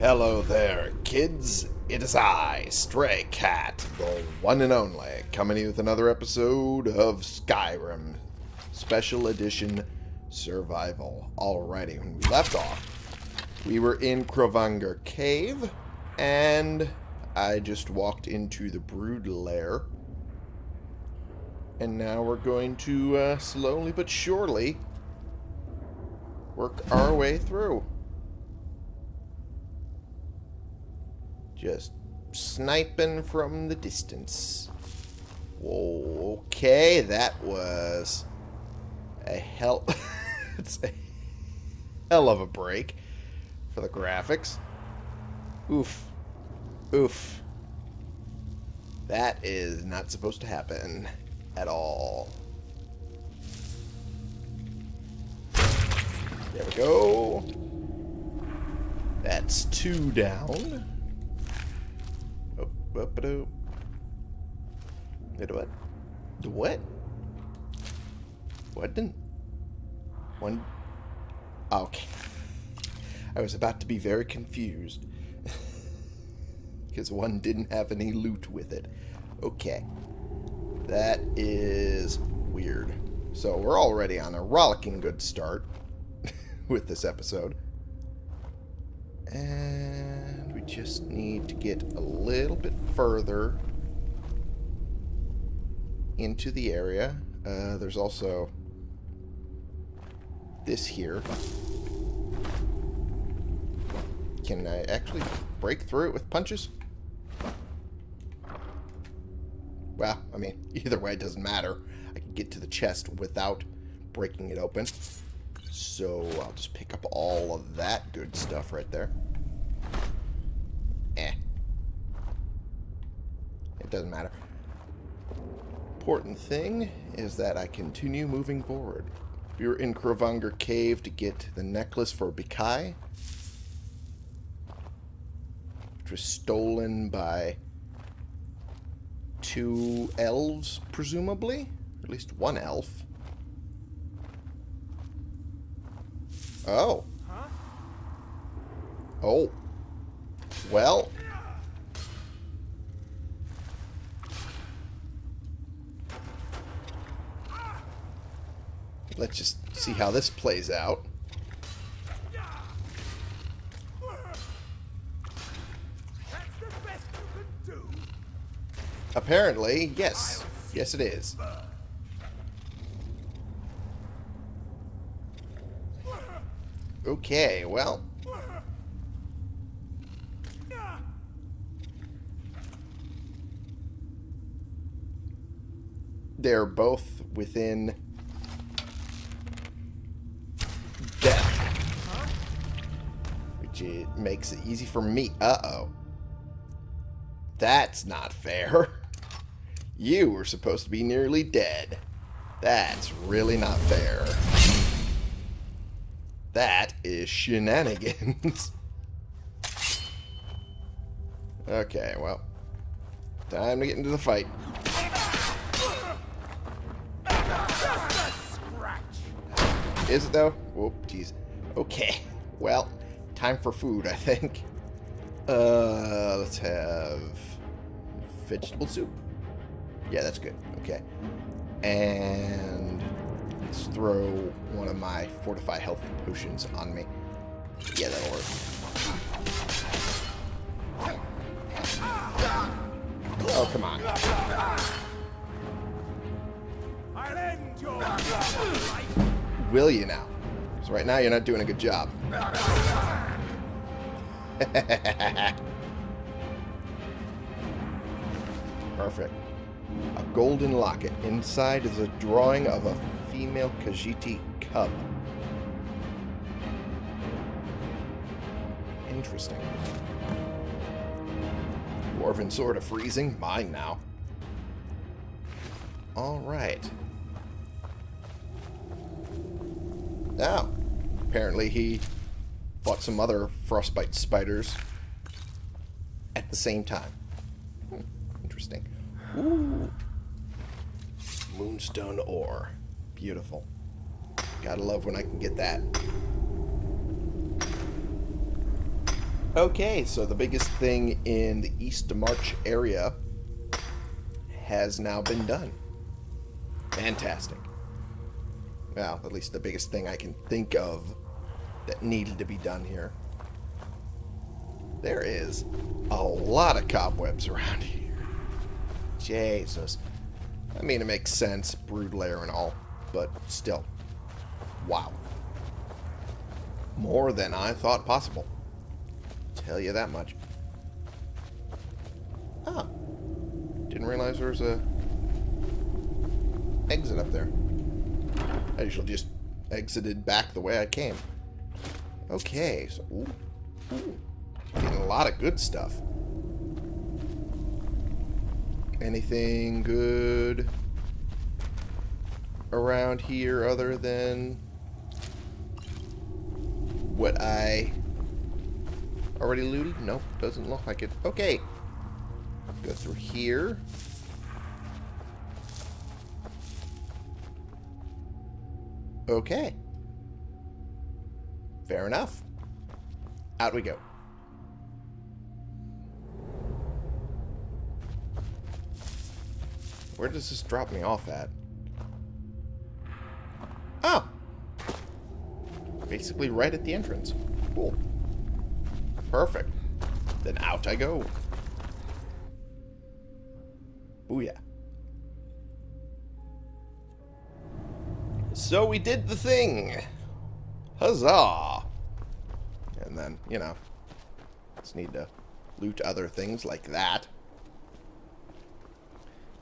Hello there, kids. It is I, Stray Cat, the one and only, coming to you with another episode of Skyrim Special Edition Survival. Alrighty, when we left off, we were in Kronvangr Cave, and I just walked into the Brood Lair. And now we're going to uh, slowly but surely work our way through. Just sniping from the distance. Whoa, okay, that was a hell... it's a hell of a break for the graphics. Oof. Oof. That is not supposed to happen at all. There we go. That's two down. Wait, what? What? What didn't... One... Ah, okay. I was about to be very confused. Because one didn't have any loot with it. Okay. That is weird. So we're already on a rollicking good start with this episode. And just need to get a little bit further into the area. Uh, there's also this here. Can I actually break through it with punches? Well, I mean, either way, it doesn't matter. I can get to the chest without breaking it open. So I'll just pick up all of that good stuff right there. Eh. It doesn't matter. Important thing is that I continue moving forward. We were in Kronvangr Cave to get the necklace for Bikai. Which was stolen by two elves, presumably? Or at least one elf. Oh. Huh? Oh. Well. Let's just see how this plays out. Apparently, yes. Yes, it is. Okay, well. They're both within It makes it easy for me. Uh-oh. That's not fair. You were supposed to be nearly dead. That's really not fair. That is shenanigans. okay, well. Time to get into the fight. Is it though? Whoop, jeez. Okay, well, time for food, I think. Uh, let's have vegetable soup. Yeah, that's good. Okay. And let's throw one of my fortify health potions on me. Yeah, that'll work. Oh, come on. Will you now? So right now you're not doing a good job. Perfect. A golden locket. Inside is a drawing of a female Khajiit cub. Interesting. Dwarven sword of freezing. Mine now. Alright. Now, apparently he fought some other frostbite spiders at the same time. Hmm, interesting. Ooh. Moonstone ore. Beautiful. Gotta love when I can get that. Okay, so the biggest thing in the East March area has now been done. Fantastic. Well, at least the biggest thing I can think of that needed to be done here. There is a lot of cobwebs around here. Jesus. I mean, it makes sense, brood lair and all, but still. Wow. More than I thought possible. Tell you that much. Ah. Didn't realize there was a exit up there. I usually just exited back the way I came. Okay, so ooh, ooh, getting a lot of good stuff. Anything good around here other than what I already looted? Nope, doesn't look like it. Okay. Go through here. Okay. Fair enough. Out we go. Where does this drop me off at? Oh! Basically right at the entrance. Cool. Perfect. Then out I go. Booyah. So we did the thing. Huzzah! Then, you know, just need to loot other things like that.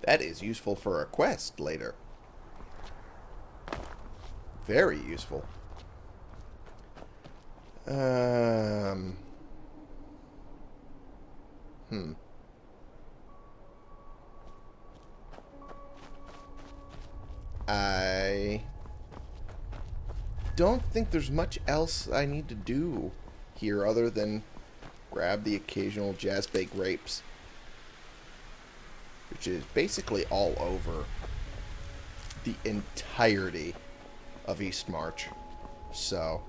That is useful for a quest later. Very useful. Um. Hmm. I don't think there's much else I need to do here other than grab the occasional jazz Jazbay grapes. Which is basically all over the entirety of East March. So,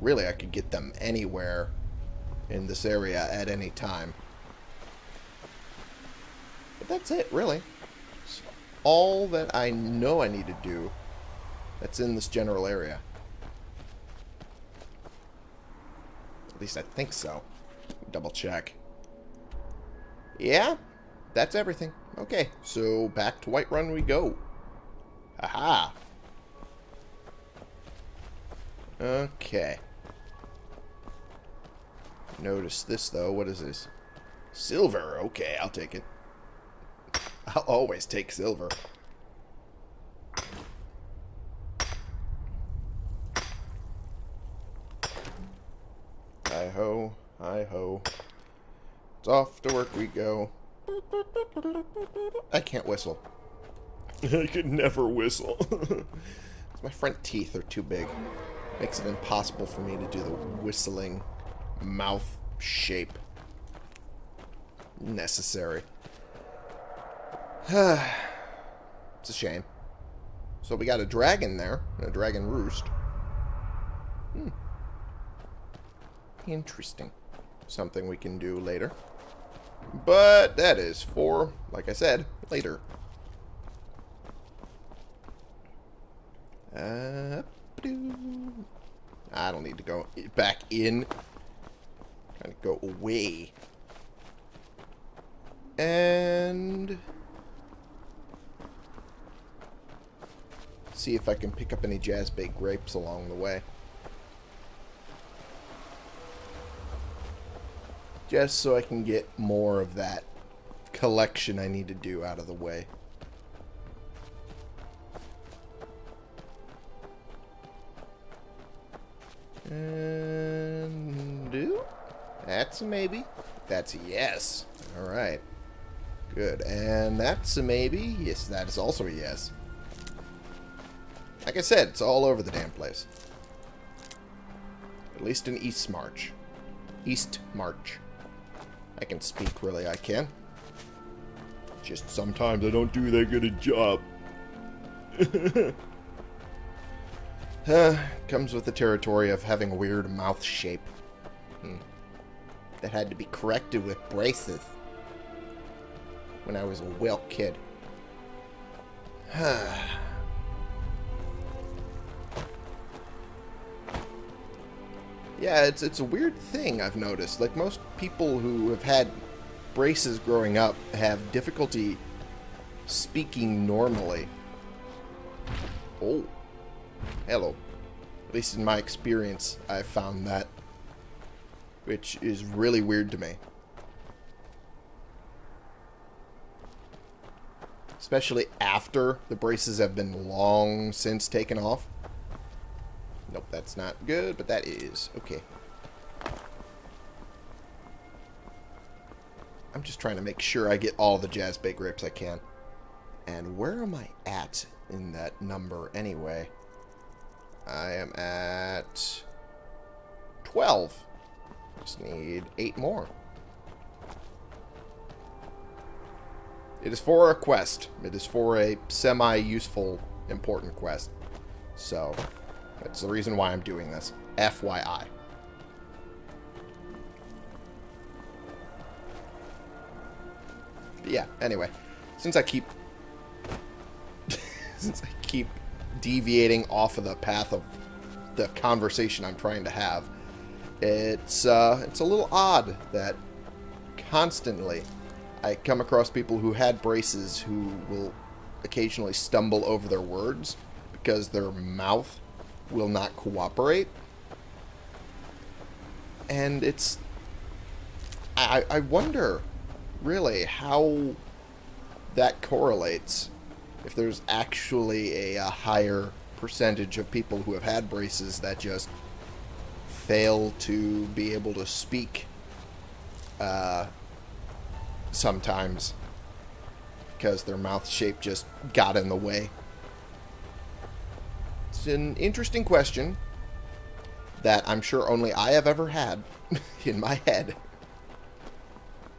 really I could get them anywhere in this area at any time. But that's it, really. All that I know I need to do that's in this general area. At least I think so. Double check. Yeah, that's everything. Okay, so back to Whiterun we go. Aha. Okay. Notice this, though. What is this? Silver. Okay, I'll take it. I'll always take silver. Hi-ho, hi-ho. It's off to work we go. I can't whistle. I could never whistle. my front teeth are too big. Makes it impossible for me to do the whistling mouth shape necessary. it's a shame. So we got a dragon there. A dragon roost. Hmm. Interesting. Something we can do later. But that is for, like I said, later. Uh, I don't need to go back in. Kind of go away. And... See if I can pick up any Jazbay grapes along the way. Just so I can get more of that collection I need to do out of the way. And do? That's a maybe. That's a yes. Alright. Good. And that's a maybe. Yes, that is also a yes. Like I said, it's all over the damn place. At least in East March. East March. I can speak, really, I can. Just sometimes I don't do that good a job. comes with the territory of having a weird mouth shape. Hmm. that had to be corrected with braces when I was a Wilk kid. yeah, it's it's a weird thing I've noticed. Like most people who have had braces growing up have difficulty speaking normally. Oh. Hello. At least in my experience, I've found that. Which is really weird to me. Especially after the braces have been long since taken off. That's not good, but that is. Okay. I'm just trying to make sure I get all the Jazbay grapes I can. And where am I at in that number anyway? I am at 12. Just need 8 more. It is for a quest. It is for a semi-useful, important quest. So, that's the reason why I'm doing this. FYI. But yeah, anyway. Since I keep... since I keep deviating off of the path of the conversation I'm trying to have, it's, uh, it's a little odd that constantly I come across people who had braces who will occasionally stumble over their words because their mouth will not cooperate. And it's... I, I wonder, really, how that correlates. If there's actually a, a higher percentage of people who have had braces that just fail to be able to speak uh, sometimes because their mouth shape just got in the way. It's an interesting question that I'm sure only I have ever had in my head.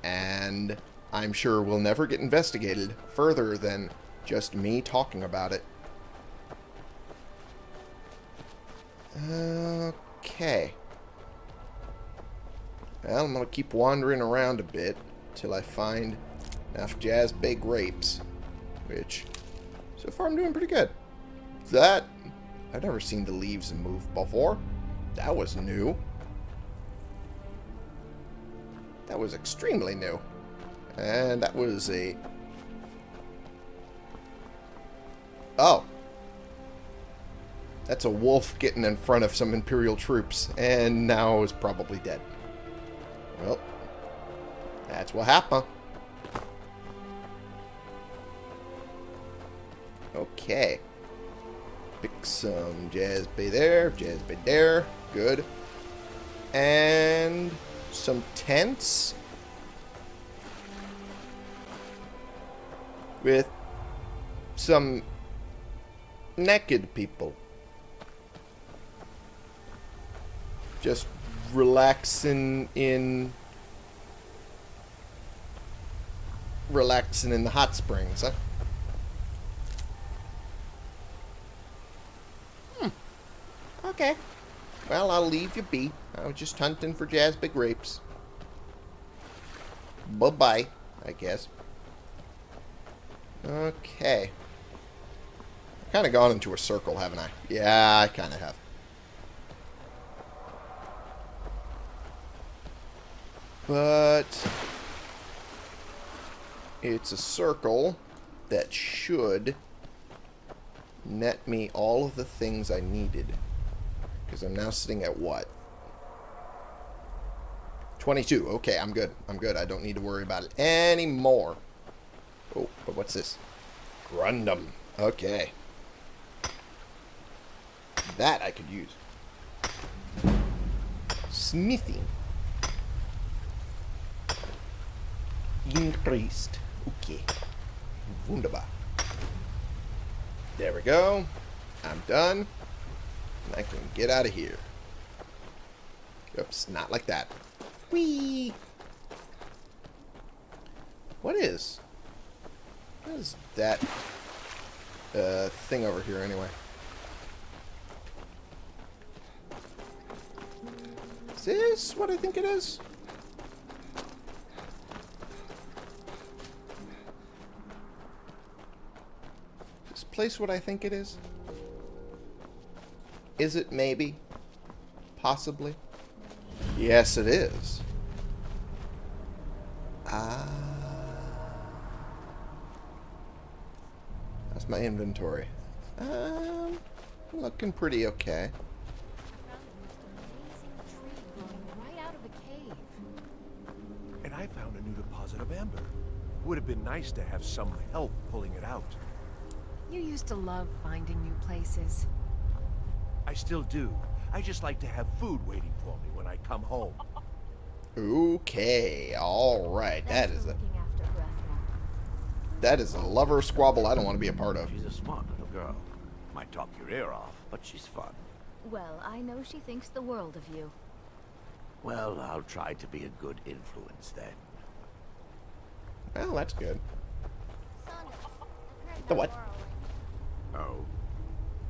And I'm sure will never get investigated further than just me talking about it. Okay. Well, I'm going to keep wandering around a bit till I find enough Jazbay grapes. Which, so far I'm doing pretty good. That, I've never seen the leaves move before. That was new. That was extremely new. And that was a... Oh. That's a wolf getting in front of some Imperial troops, and now is probably dead. Well, that's what happened. Okay. Pick some Jazbay there, Jazbay there. Good. And some tents. With some naked people. Just relaxing in relaxing in the hot springs, huh? Okay. Well, I'll leave you be. I was just hunting for Bay grapes. Bye-bye, I guess. Okay. I've kind of gone into a circle, haven't I? Yeah, I kind of have. But it's a circle that should net me all of the things I needed. Because I'm now sitting at what? 22. Okay, I'm good. I'm good. I don't need to worry about it anymore. Oh, but what's this? Corundum. Okay. That I could use. Smithing. Increased. Okay. Wunderbar. There we go. I'm done. I can get out of here. Oops, not like that. Whee! What is? What is that uh, thing over here anyway? Is this what I think it Is this place what I think it is? Is it maybe? Possibly? Yes, it is. Ah. That's my inventory. Um, looking pretty okay. Right out of a cave. And I found a new deposit of amber. Would have been nice to have some help pulling it out. You used to love finding new places. I still do. I just like to have food waiting for me when I come home. Okay, all right. That Thanks is for a looking after Grethel. that is a lover squabble I don't want to be a part of. She's a smart little girl. Might talk your ear off, but she's fun. Well, I know she thinks the world of you. Well, I'll try to be a good influence then. Well, that's good. Sonus, The what? Oh?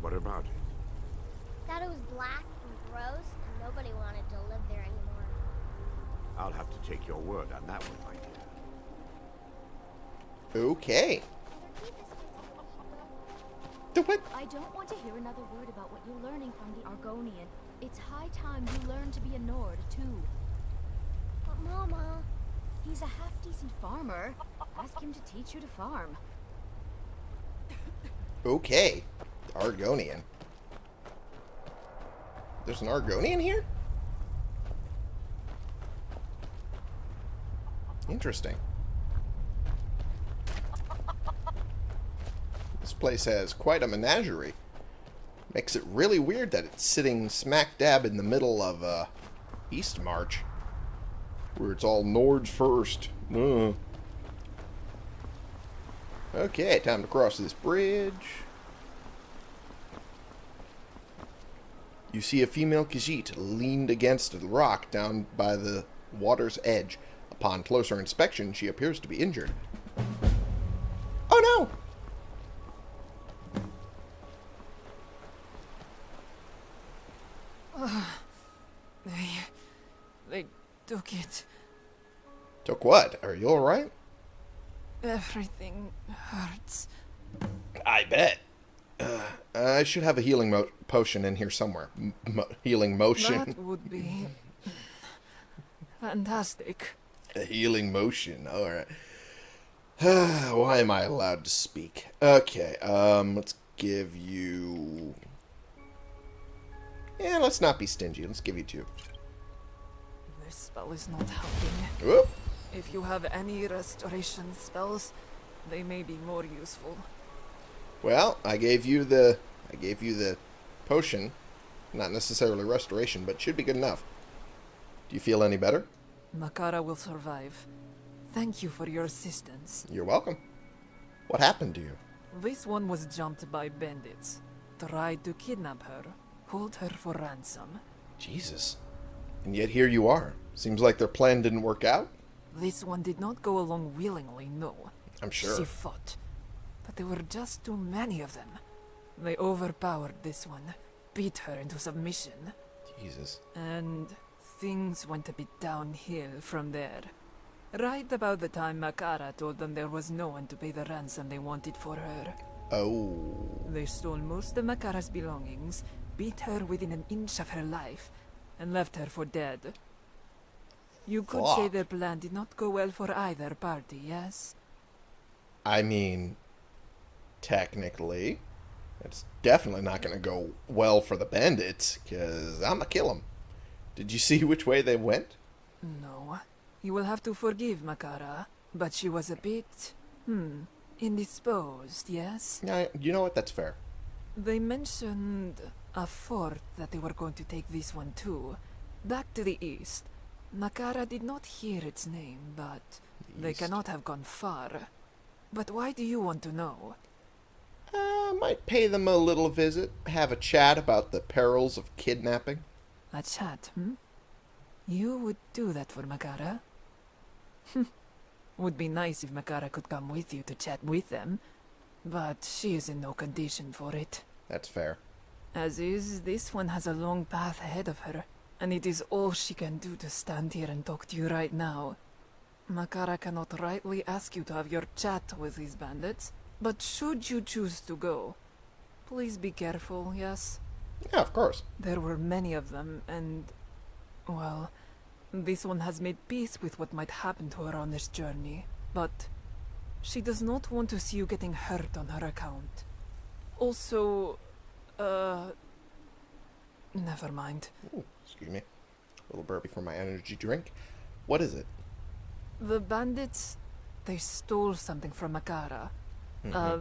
What about it? Thought it was black and gross, and nobody wanted to live there anymore. I'll have to take your word on that one, my dear. Okay. The what? I don't want to hear another word about what you're learning from the Argonian. It's high time you learn to be a Nord, too. But Mama... He's a half-decent farmer. Ask him to teach you to farm. Okay. Argonian. There's an Argonian here? Interesting. This place has quite a menagerie. Makes it really weird that it's sitting smack dab in the middle of uh, East March. Where it's all Nords first. Ugh. Okay, time to cross this bridge. You see a female Khajiit leaned against a rock down by the water's edge. Upon closer inspection, she appears to be injured. Oh no! They. they took it. Took what? Are you alright? Everything hurts. I bet. I should have a healing mo- potion in here somewhere. M- healing motion. That would be. fantastic. A healing motion. Alright. Why am I allowed to speak? Okay, um, let's give you... Yeah, let's not be stingy. Let's give you two. This spell is not helping. Whoop. If you have any restoration spells, they may be more useful. Well, I gave you the... I gave you the potion. Not necessarily restoration, but should be good enough. Do you feel any better? Makara will survive. Thank you for your assistance. You're welcome. What happened to you? This one was jumped by bandits. Tried to kidnap her, hold her for ransom. Jesus. And yet here you are. Seems like their plan didn't work out? This one did not go along willingly, no. I'm sure. She fought. But there were just too many of them. They overpowered this one, beat her into submission, Jesus. and things went a bit downhill from there. Right about the time Makara told them there was no one to pay the ransom they wanted for her. Oh. They stole most of Makara's belongings, beat her within an inch of her life, and left her for dead. You could say their plan did not go well for either party, yes? I mean, technically, it's definitely not going to go well for the bandits, because I'm going to kill them. Did you see which way they went? No. You will have to forgive Makara, but she was a bit, hmm, indisposed, yes? Yeah, you know what? That's fair. They mentioned a fort that they were going to take this one to, back to the east. Makara did not hear its name, but they east. cannot have gone far. But why do you want to know? Might pay them a little visit, have a chat about the perils of kidnapping. A chat, hmm? You would do that for Makara? would be nice if Makara could come with you to chat with them, but she is in no condition for it. That's fair. As is, this one has a long path ahead of her, and it is all she can do to stand here and talk to you right now. Makara cannot rightly ask you to have your chat with these bandits, But should you choose to go, please be careful, yes? Yeah, of course. There were many of them, and. Well, this one has made peace with what might happen to her on this journey, but. She does not want to see you getting hurt on her account. Also. Uh. Never mind. Ooh, excuse me. A little burpee for my energy drink. What is it? The bandits. They stole something from Makara. Uh.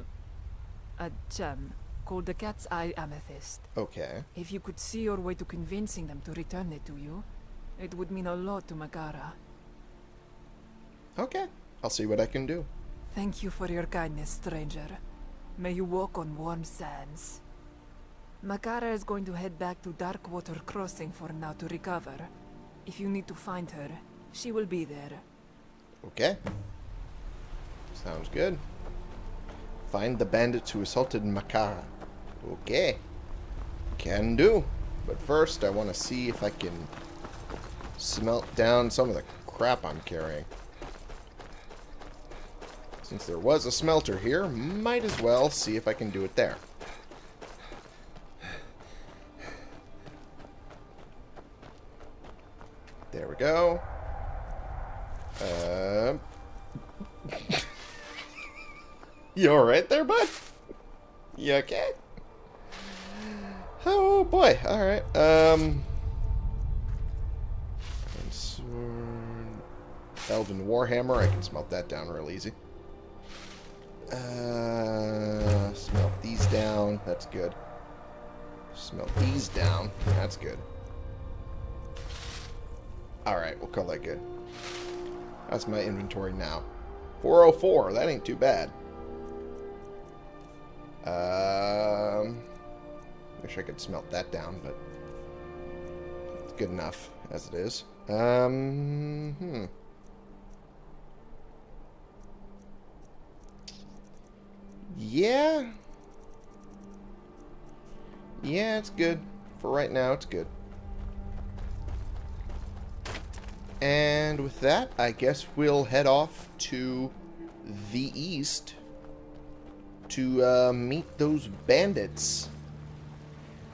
A gem called the Cat's Eye Amethyst. Okay. If you could see your way to convincing them to return it to you, it would mean a lot to Makara. Okay. I'll see what I can do. Thank you for your kindness, stranger. May you walk on warm sands. Makara is going to head back to Darkwater Crossing for now to recover. If you need to find her, she will be there. Okay. Sounds good. Find the bandits who assaulted Makara. Okay. Can do. But first, I want to see if I can smelt down some of the crap I'm carrying. Since there was a smelter here, might as well see if I can do it there. There we go. Um. you alright there, bud? You okay? Oh boy, alright. Um. Elven Warhammer, I can smelt that down real easy. Uh, smelt these down, that's good. Smelt these down, that's good. Alright, we'll call that good. That's my inventory now. 404, that ain't too bad. Um, wish I could smelt that down, but it's good enough as it is. Um, hmm. Yeah. Yeah, it's good. For right now, it's good. And with that, I guess we'll head off to the east to uh, meet those bandits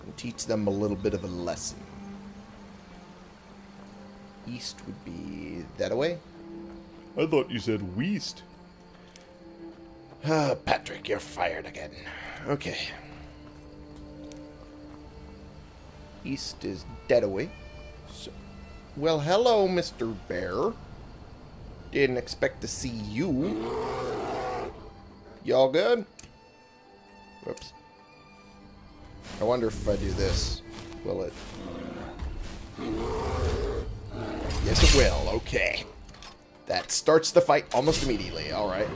and teach them a little bit of a lesson. East would be that way. I thought you said Weast. Ah, Patrick, you're fired again. Okay. East is dead away. So, well, hello, Mr. Bear. Didn't expect to see you. Y'all good? Whoops. I wonder if I do this, will it? Yes, it will. Okay. That starts the fight almost immediately. All right.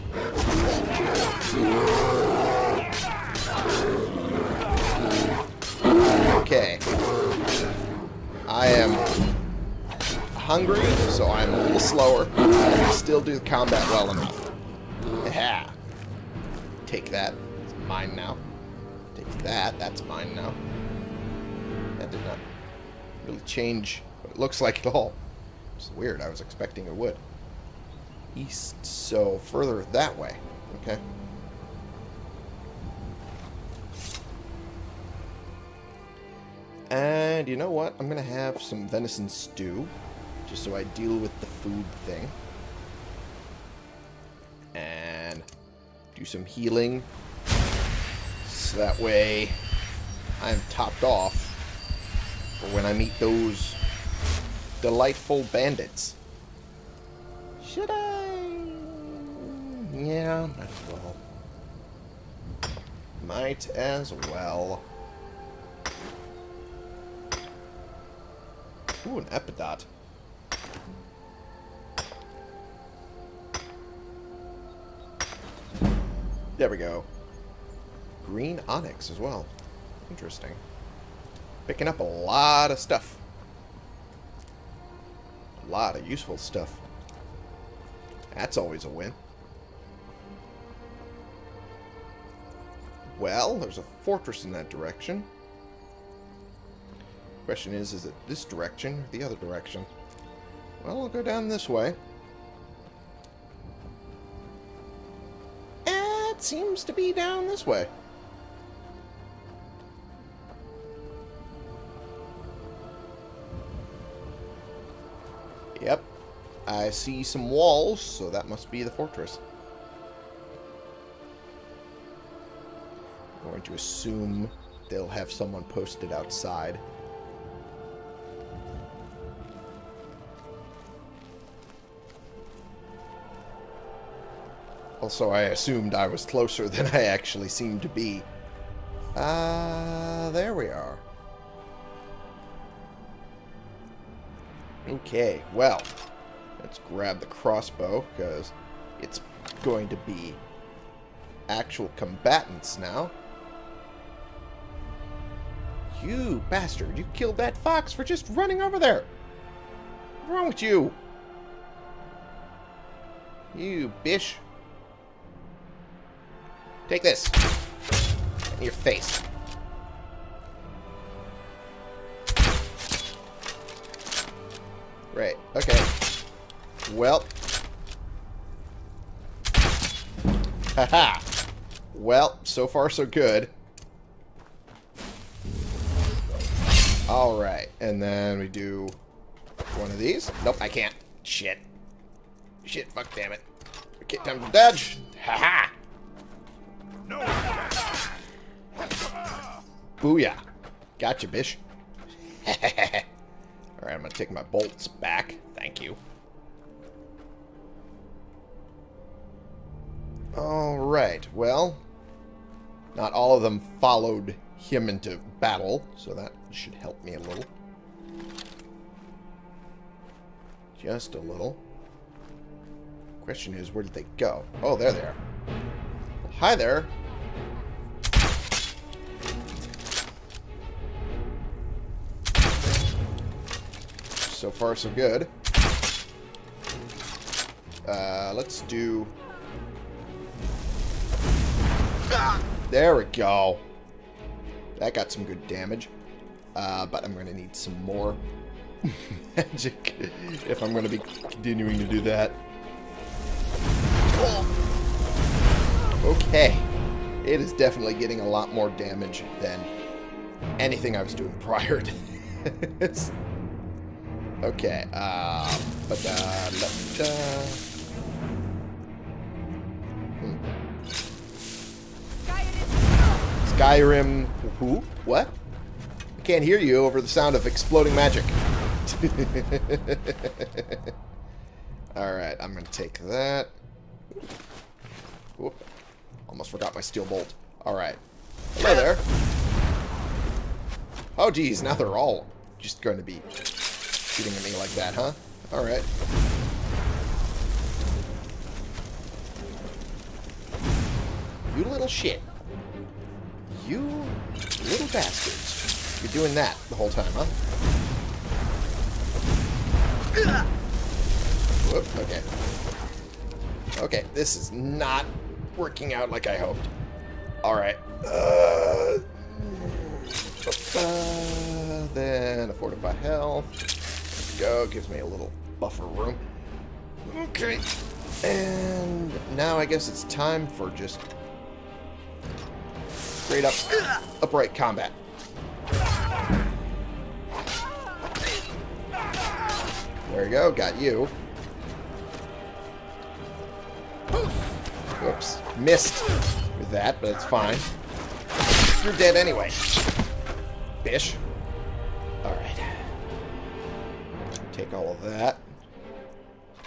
Okay. I am hungry, so I'm a little slower. I can still do the combat well enough. Yeah. Take that. Mine now. Take that. That's mine now. That did not really change what it looks like at all. It's weird. I was expecting it would. East, so further that way. Okay. And you know what? I'm going to have some venison stew. Just so I deal with the food thing. And do some healing. So that way I'm topped off for when I meet those delightful bandits. Should I? Yeah, might as well. Might as well. Ooh, an epidote. There we go. Green onyx as well. Interesting. Picking up a lot of stuff. A lot of useful stuff. That's always a win. Well, there's a fortress in that direction. Question is, is it this direction or the other direction? Well, I'll go down this way. It seems to be down this way. I see some walls, so that must be the fortress. I'm going to assume they'll have someone posted outside. Also, I assumed I was closer than I actually seemed to be. Ah, uh, there we are. Okay, well, let's grab the crossbow, because it's going to be actual combatants now. You bastard, you killed that fox for just running over there. What's wrong with you? You bish. Take this. In your face. Right, okay. Well. Haha. well, so far so good. Alright, and then we do one of these. Nope, I can't. Shit. Shit, fuck damn it. Okay, time to dodge. Haha. No. Booyah. Gotcha, bish. Alright, I'm gonna take my bolts back. Thank you. Alright, well, not all of them followed him into battle, so that should help me a little. Just a little. Question is, where did they go? Oh, there they are. Well, hi there. So far, so good. Uh, let's do... There we go. That got some good damage. Uh, but I'm going to need some more magic if I'm going to be continuing to do that. Okay. It is definitely getting a lot more damage than anything I was doing prior to this. Okay, uh, but, uh, let, uh, Skyrim, who? What? I can't hear you over the sound of exploding magic. Alright, I'm going to take that. Whoop. Almost forgot my steel bolt. Alright. Hello there. Oh, geez, now they're all just going to be shooting at me like that, huh? Alright. You little shit. You little bastards. You're doing that the whole time, huh? Whoop, okay. Okay, this is not working out like I hoped. Alright. Uh, then a fortify health. Go, gives me a little buffer room. Okay. And now I guess it's time for just straight up upright combat. There we go, got you. Whoops. Missed with that, but it's fine. You're dead anyway. Bish. Alright. Take all of that.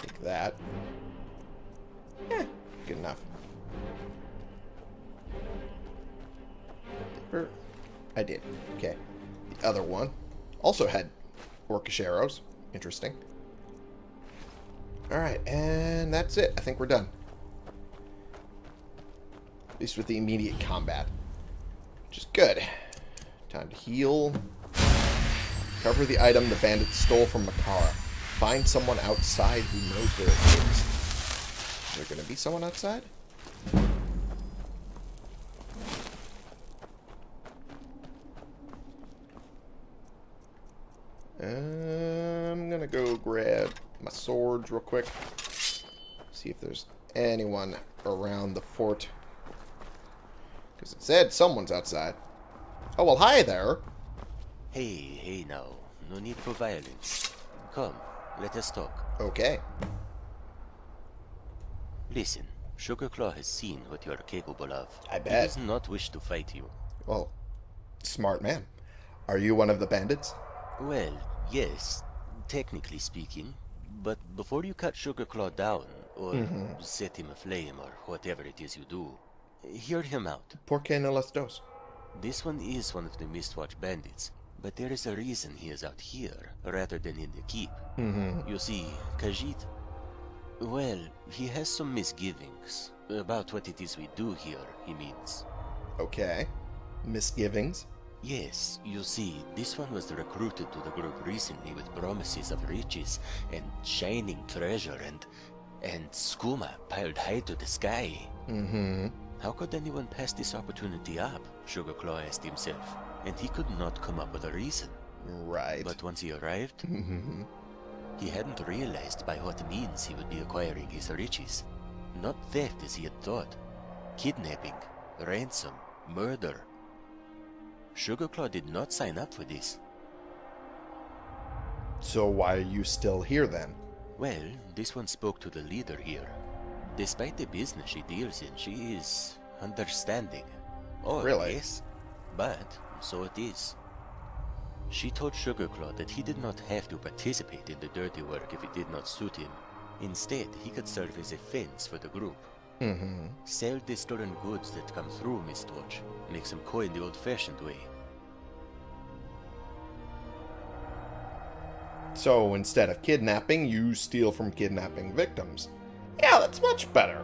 Take that. Yeah, good enough. I did. Okay. The other one also had orcish arrows. Interesting. Alright, and that's it. I think we're done. At least with the immediate combat. Which is good. Time to heal. Cover the item the bandits stole from Makara. Find someone outside who knows where it is. Is there going to be someone outside? I'm going to go grab real quick. See if there's anyone around the fort Because it said someone's outside. Oh, well, hi there. Hey, hey now. No need for violence. Come, let us talk. Okay. Listen, Sugarclaw has seen what you are capable of. I bet. He does not wish to fight you. Well, smart man. Are you one of the bandits? Well, yes, technically speaking. But before you cut Sugarclaw down, or set him aflame, or whatever it is you do, hear him out. Por qué no las dos? This one is one of the Mistwatch bandits, but there is a reason he is out here, rather than in the keep. Mm-hmm. You see, Khajiit, well, he has some misgivings about what it is we do here, he means. Okay. Misgivings? Yes, you see, this one was recruited to the group recently with promises of riches and shining treasure and and skooma piled high to the sky. Mm-hmm. How could anyone pass this opportunity up? Sugarclaw asked himself, and he could not come up with a reason. Right. But once he arrived, Mm-hmm. he hadn't realized by what means he would be acquiring his riches. Not theft as he had thought. Kidnapping, ransom, murder. Sugarclaw did not sign up for this. So why are you still here then? Well, this one spoke to the leader here. Despite the business she deals in, she is understanding. Oh, Really? yes. But so it is. She told Sugarclaw that he did not have to participate in the dirty work if it did not suit him. Instead, he could serve as a fence for the group. Mm-hmm. Sell the stolen goods that come through Mistwatch. Make some coin the old-fashioned way. So instead of kidnapping, you steal from kidnapping victims. Yeah, that's much better.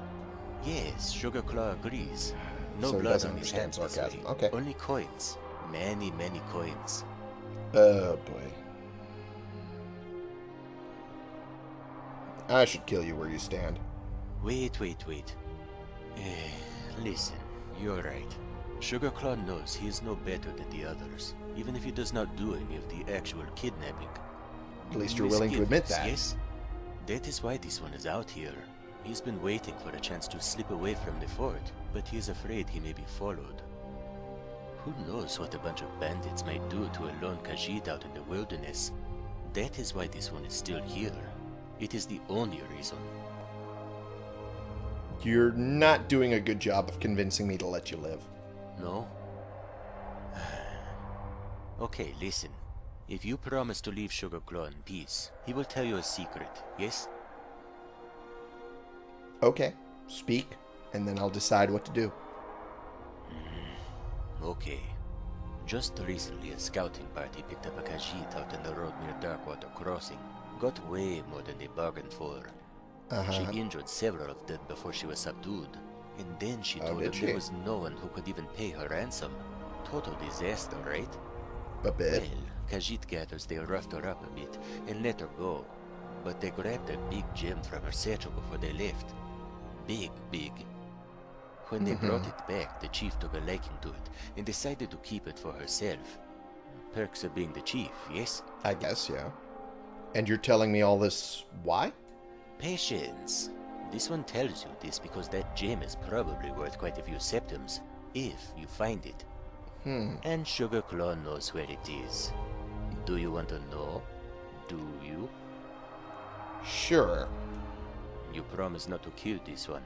Yes, Sugarclaw agrees. No So blood on his hands sarcasm. way. Okay. Only coins. Many, many coins. Oh boy. I should kill you where you stand. Wait, wait, wait. Eh, listen, you're right. Sugarclaw knows he is no better than the others, even if he does not do any of the actual kidnapping. At least you're willing to admit that. Yes. That is why this one is out here. He's been waiting for a chance to slip away from the fort, but he is afraid he may be followed. Who knows what a bunch of bandits might do to a lone Khajiit out in the wilderness? That is why this one is still here. It is the only reason. You're not doing a good job of convincing me to let you live. No? okay, listen. If you promise to leave Sugarclaw in peace, he will tell you a secret, yes? Okay, speak, and then I'll decide what to do. Mm, okay. Just recently, a scouting party picked up a Khajiit out in the road near Darkwater Crossing. Got way more than they bargained for. Uh-huh. She injured several of them before she was subdued. And then she Oh, told them she? there was no one who could even pay her ransom. Total disaster, right? A bit. Well, Khajiit gathers they roughed her up a bit and let her go. But they grabbed a big gem from her satchel before they left. Big, big. When they brought it back, the chief took a liking to it and decided to keep it for herself. Perks of being the chief, yes? I guess, yeah. And you're telling me all this why? Patience. This one tells you this because that gem is probably worth quite a few septims, if you find it. Hmm. And Sugarclaw knows where it is. Do you want to know? Do you? Sure. You promise not to kill this one.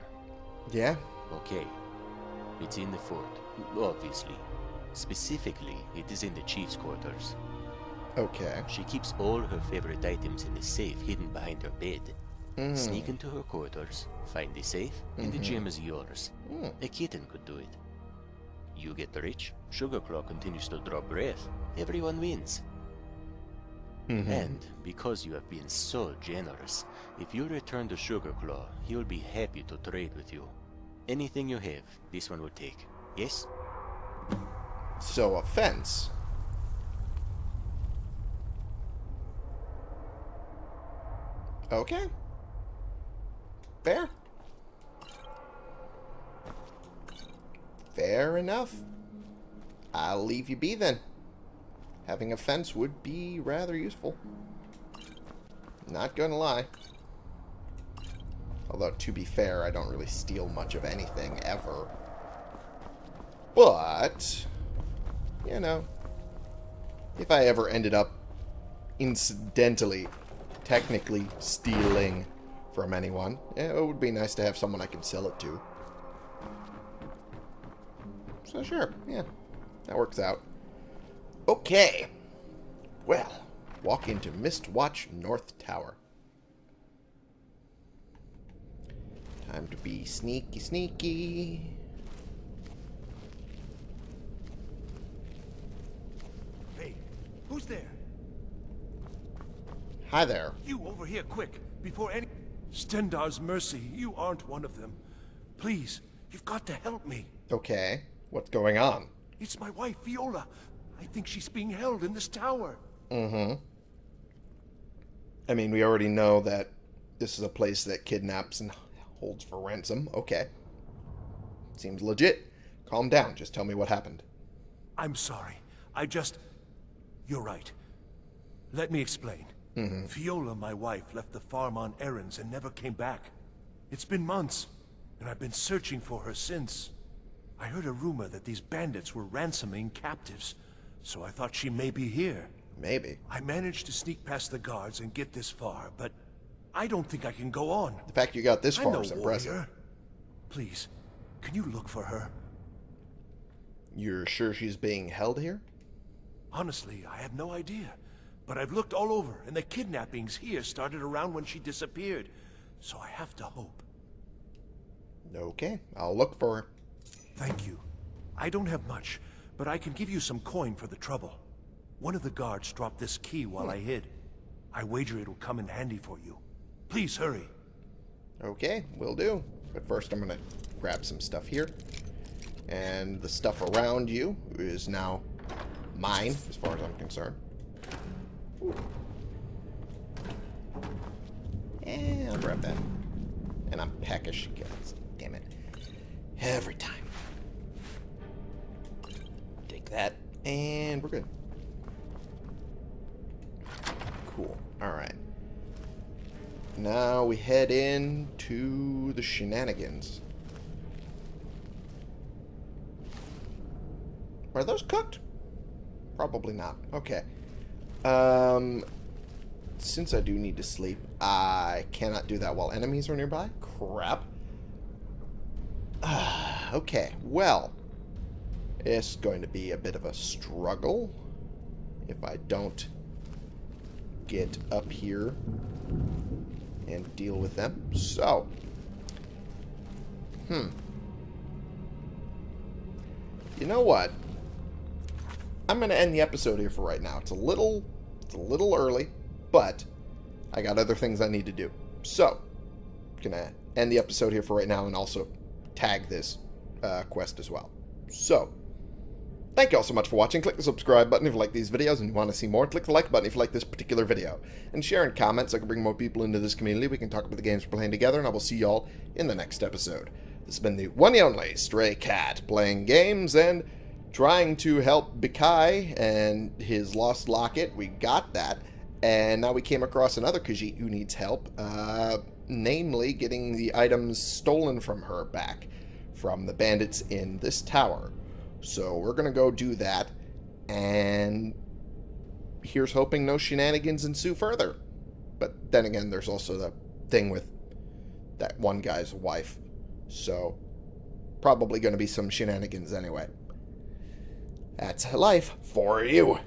Yeah? Okay. It's in the fort, obviously. Specifically, it is in the chief's quarters. Okay. She keeps all her favorite items in the safe hidden behind her bed. Mm. Sneak into her quarters, find the safe, and the gem is yours. Mm. A kitten could do it. You get rich, Sugarclaw continues to draw breath. Everyone wins. Mhm. And because you have been so generous, if you return to Sugarclaw, he will be happy to trade with you. Anything you have, this one will take. Yes? So, a fence. Okay. Fair. Fair enough. I'll leave you be then. Having a fence would be rather useful. Not gonna lie. Although, to be fair, I don't really steal much of anything, ever. But, you know, if I ever ended up incidentally, technically stealing from anyone, it would be nice to have someone I can sell it to. So sure, yeah, that works out. Okay. Well, walk into Mistwatch North Tower. Time to be sneaky, sneaky. Hey, who's there? Hi there. You over here, quick, before any... Stendarr's mercy, you aren't one of them. Please, you've got to help me. Okay, what's going on? It's my wife, Viola. I think she's being held in this tower. Mm-hmm. I mean, we already know that this is a place that kidnaps and holds for ransom. Okay. Seems legit. Calm down. Just tell me what happened. I'm sorry. I just... You're right. Let me explain. Mm-hmm. Viola, my wife, left the farm on errands and never came back. It's been months, and I've been searching for her since. I heard a rumor that these bandits were ransoming captives, so I thought she may be here. Maybe. I managed to sneak past the guards and get this far, but I don't think I can go on. The fact you got this far is impressive. warrior. Please, can you look for her? You're sure she's being held here? Honestly, I have no idea. But I've looked all over, and the kidnappings here started around when she disappeared. So I have to hope. Okay, I'll look for her. Thank you. I don't have much, but I can give you some coin for the trouble. One of the guards dropped this key while hmm. I hid. I wager it'll come in handy for you. Please hurry. Okay, will do. But first I'm going to grab some stuff here. And the stuff around you is now mine, as far as I'm concerned. And I'll grab that. And I'm peckish. Damn it. Every time. Take that. And we're good. Cool. Alright. Now we head in to the shenanigans. Are those cooked? Probably not. Okay. Um, since I do need to sleep, I cannot do that while enemies are nearby. Crap. okay, well, it's going to be a bit of a struggle if I don't get up here and deal with them. So, hmm. You know what? I'm going to end the episode here for right now. It's a little, it's a little early, but I got other things I need to do. So, gonna end the episode here for right now and also tag this uh, quest as well. So, thank you all so much for watching. Click the subscribe button if you like these videos and you want to see more. Click the like button if you like this particular video. And share and comment so I can bring more people into this community. We can talk about the games we're playing together, and I will see y'all in the next episode. This has been the one and only Stray Cat, playing games and trying to help Bikai and his lost locket. We got that. And now we came across another Khajiit who needs help, uh, namely getting the items stolen from her back from the bandits in this tower. So we're going to go do that, and here's hoping no shenanigans ensue further. But then again, there's also the thing with that one guy's wife. So probably going to be some shenanigans anyway. That's life for you.